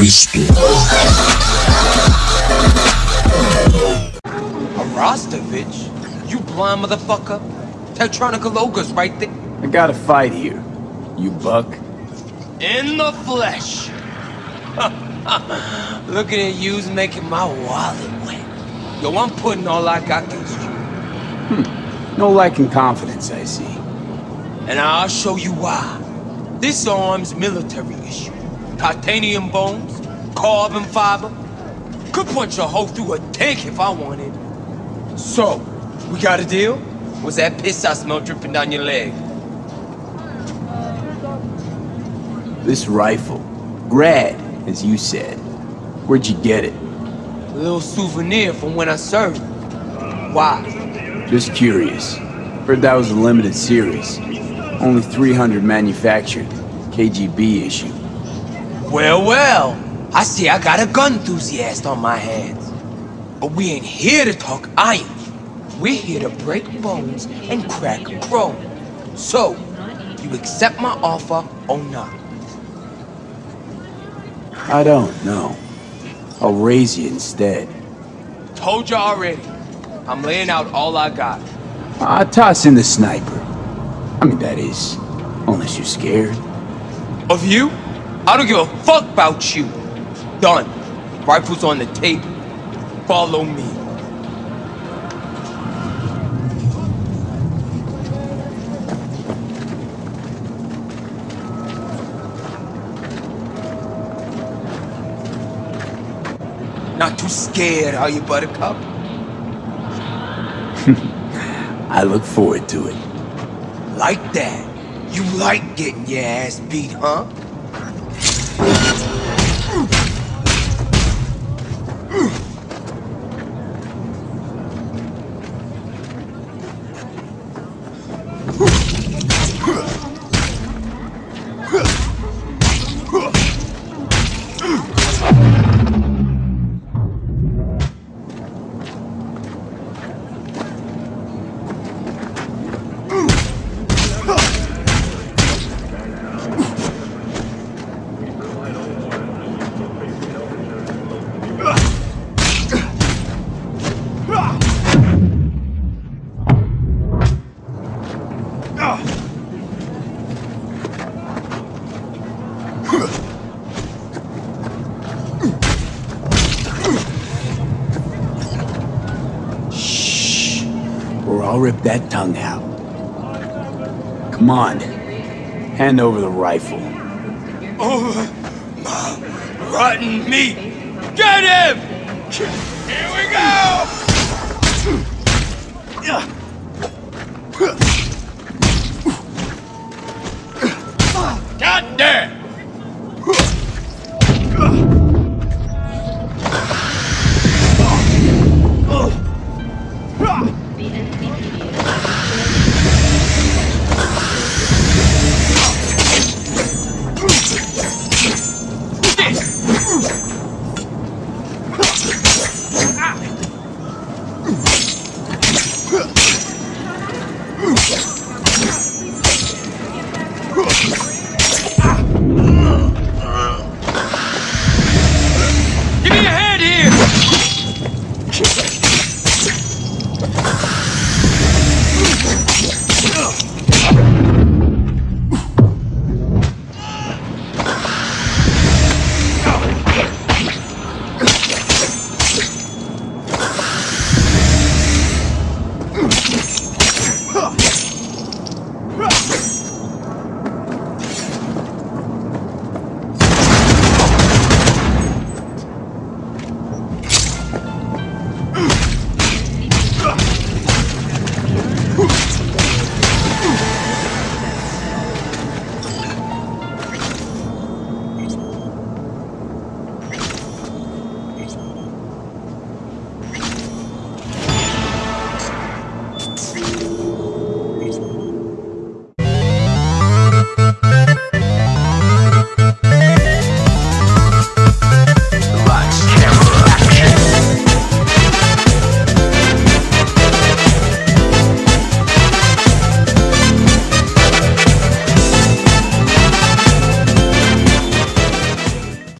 Cristo. A Rostovich? You blind motherfucker? Techtronika Logos right there. I got a fight here. You buck? In the flesh. Looking at you's making my wallet wet. Yo, I'm putting all I got against you. Hmm. No lacking confidence, I see. And I'll show you why. This arm's military issue. Titanium bones, carbon fiber. Could punch a hole through a tank if I wanted. So, we got a deal? Was that piss I smell dripping down your leg? This rifle. Grad, as you said. Where'd you get it? A little souvenir from when I served. Why? Just curious. Heard that was a limited series. Only 300 manufactured. KGB issue. Well, well. I see I got a gun enthusiast on my hands. But we ain't here to talk iron. We're here to break bones and crack a chrome. So, you accept my offer or not? I don't know. I'll raise you instead. Told you already. I'm laying out all I got. I toss in the sniper. I mean, that is, unless you're scared. Of you? I don't give a fuck about you. Done. Rifles on the table. Follow me. Not too scared, are you, Buttercup? I look forward to it. Like that. You like getting your ass beat, huh? Huh! Or I'll rip that tongue out. Come on. Hand over the rifle. Over my rotten meat. Get him! Here we go! Give me your hand!